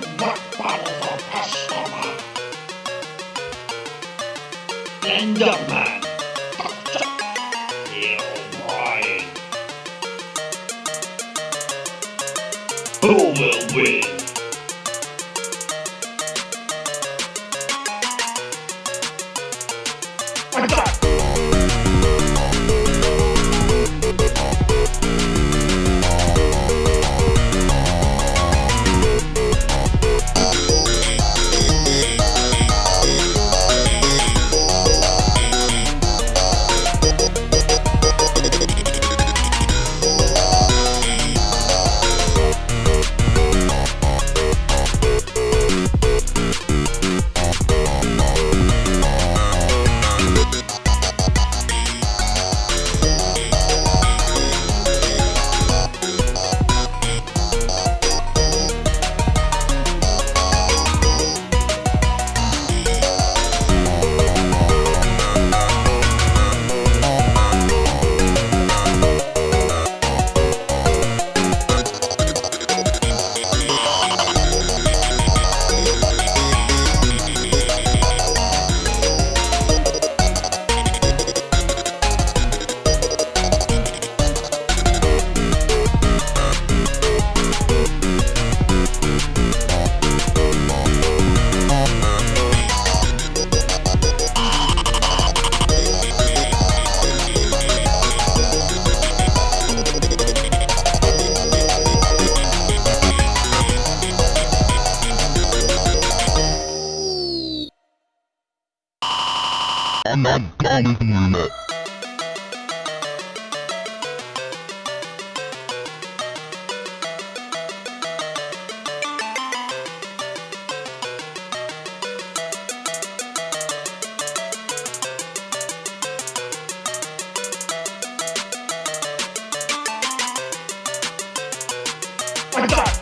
should not the customer. Enderman. O'Brien. Who will win? I got not going to my god!